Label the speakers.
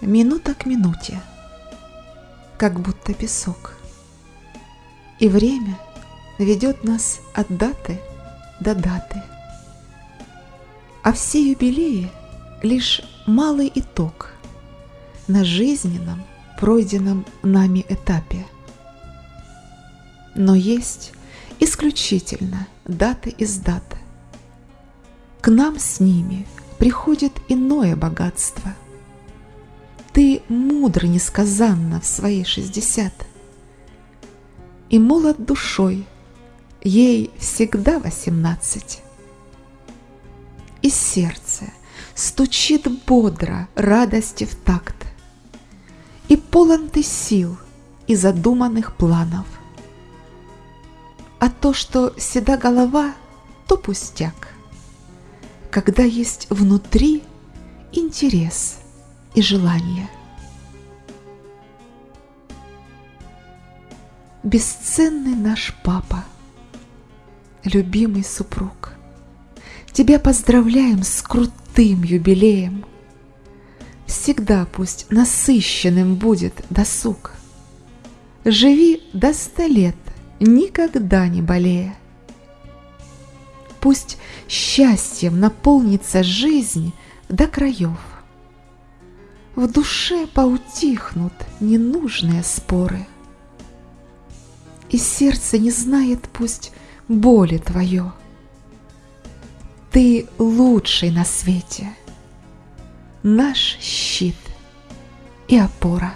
Speaker 1: минута к минуте, как будто песок. И время ведет нас от даты до даты. А все юбилеи — лишь малый итог на жизненном, пройденном нами этапе. Но есть исключительно даты из дат. К нам с ними приходит иное богатство. Ты мудр несказанно в свои шестьдесят. И молод душой, ей всегда восемнадцать. И сердце стучит бодро радости в такт. И полон ты сил и задуманных планов. А то, что седа голова, то пустяк. Когда есть внутри интерес и желание. Бесценный наш папа, любимый супруг, Тебя поздравляем с крутым юбилеем. Всегда пусть насыщенным будет досуг. Живи до ста лет, никогда не болея. Пусть счастьем наполнится жизнь до краев. В душе поутихнут ненужные споры. И сердце не знает пусть боли твое. Ты лучший на свете, наш щит и опора.